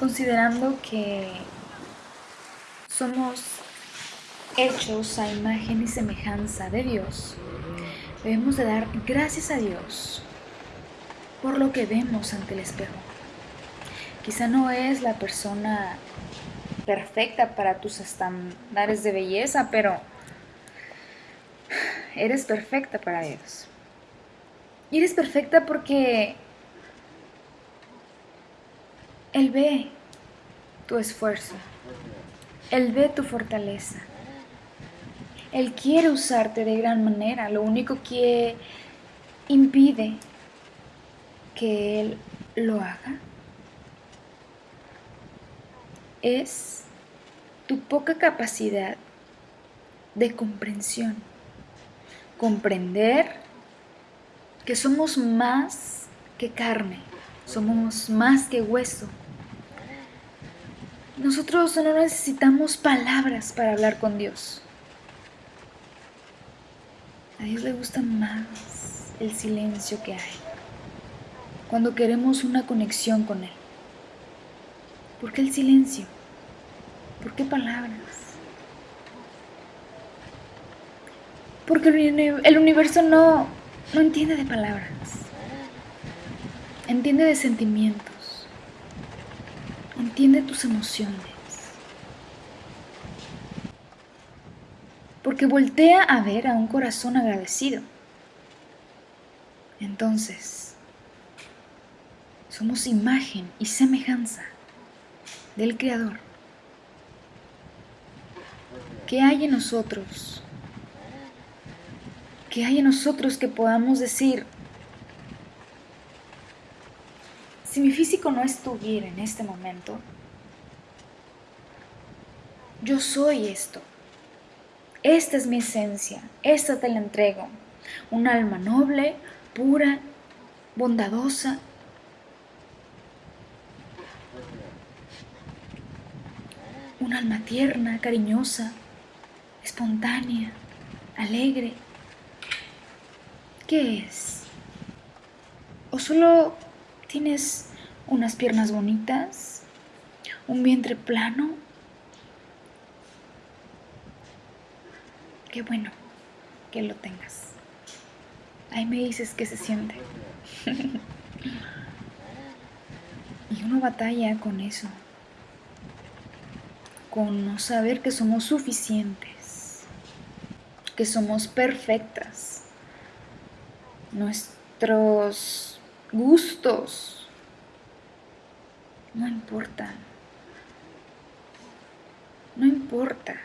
considerando que somos hechos a imagen y semejanza de Dios, debemos de dar gracias a Dios por lo que vemos ante el espejo. Quizá no es la persona perfecta para tus estándares de belleza, pero eres perfecta para Dios. Y eres perfecta porque Él ve tu esfuerzo. Él ve tu fortaleza. Él quiere usarte de gran manera. Lo único que impide que Él lo haga es tu poca capacidad de comprensión. Comprender que somos más que carne, somos más que hueso. Nosotros no necesitamos palabras para hablar con Dios. A Dios le gusta más el silencio que hay. Cuando queremos una conexión con Él. ¿Por qué el silencio? ¿Por qué palabras? Porque el universo no, no entiende de palabras. Entiende de sentimientos. Entiende tus emociones. Porque voltea a ver a un corazón agradecido. Entonces, somos imagen y semejanza del Creador. ¿Qué hay en nosotros? ¿Qué hay en nosotros que podamos decir, si mi físico no estuviera en este momento, yo soy esto. Esta es mi esencia, esta te la entrego. Un alma noble, pura, bondadosa. Un alma tierna, cariñosa, espontánea, alegre. ¿Qué es? ¿O solo tienes unas piernas bonitas? ¿Un vientre plano? Qué bueno que lo tengas. Ahí me dices qué se siente. y uno batalla con eso. Con no saber que somos suficientes. Que somos perfectas. Nuestros gustos no importan. No importa.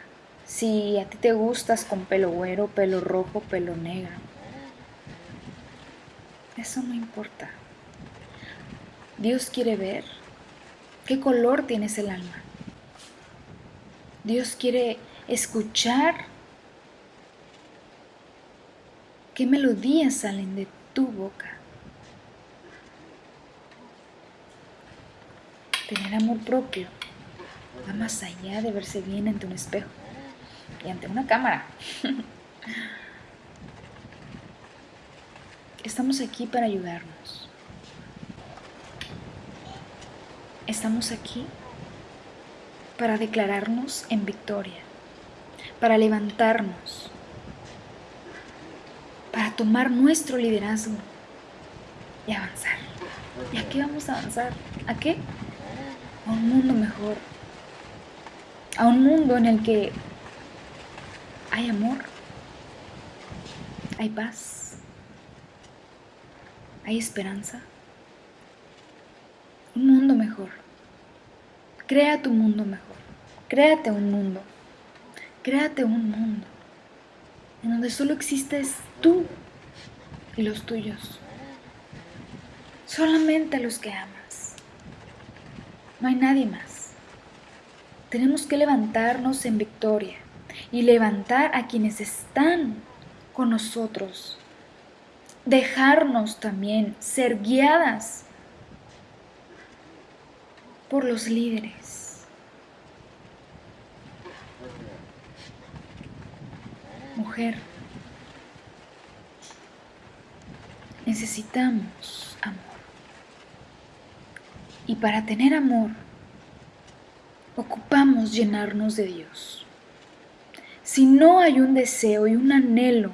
Si a ti te gustas con pelo güero, pelo rojo, pelo negro. Eso no importa. Dios quiere ver qué color tienes el alma. Dios quiere escuchar qué melodías salen de tu boca. Tener amor propio va más allá de verse bien ante un espejo y ante una cámara. Estamos aquí para ayudarnos. Estamos aquí para declararnos en victoria, para levantarnos, para tomar nuestro liderazgo y avanzar. ¿Y a qué vamos a avanzar? ¿A qué? A un mundo mejor. A un mundo en el que hay amor, hay paz, hay esperanza. Un mundo mejor. Crea tu mundo mejor. Créate un mundo. Créate un mundo en donde solo existes tú y los tuyos. Solamente los que amas. No hay nadie más. Tenemos que levantarnos en victoria y levantar a quienes están con nosotros. Dejarnos también ser guiadas por los líderes. Mujer, necesitamos. Y para tener amor, ocupamos llenarnos de Dios. Si no hay un deseo y un anhelo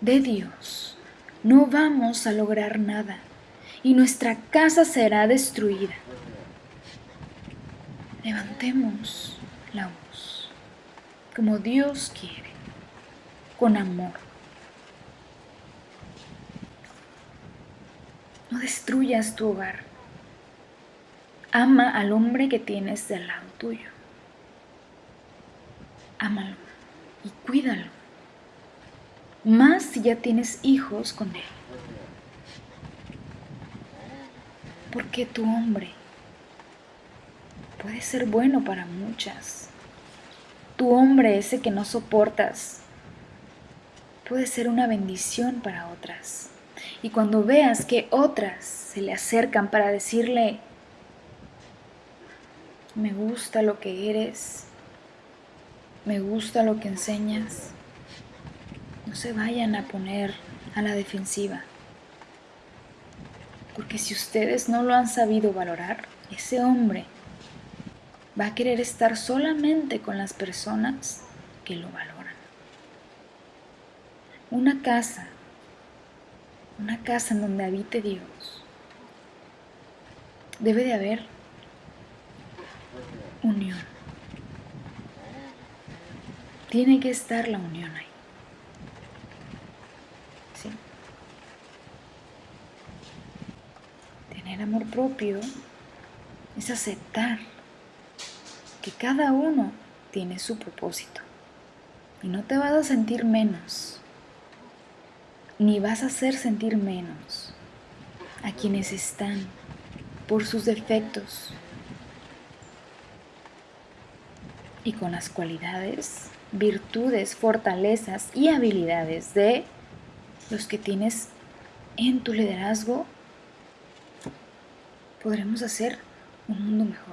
de Dios, no vamos a lograr nada y nuestra casa será destruida. Levantemos la voz como Dios quiere, con amor. No destruyas tu hogar. Ama al hombre que tienes del lado tuyo. Ámalo y cuídalo. Más si ya tienes hijos con él. Porque tu hombre puede ser bueno para muchas. Tu hombre ese que no soportas puede ser una bendición para otras. Y cuando veas que otras se le acercan para decirle, me gusta lo que eres, me gusta lo que enseñas. No se vayan a poner a la defensiva. Porque si ustedes no lo han sabido valorar, ese hombre va a querer estar solamente con las personas que lo valoran. Una casa, una casa en donde habite Dios, debe de haber unión. Tiene que estar la unión ahí. Tener amor propio es aceptar que cada uno tiene su propósito y no te vas a sentir menos, ni vas a hacer sentir menos a quienes están por sus defectos, y con las cualidades, virtudes, fortalezas y habilidades de los que tienes en tu liderazgo, podremos hacer un mundo mejor.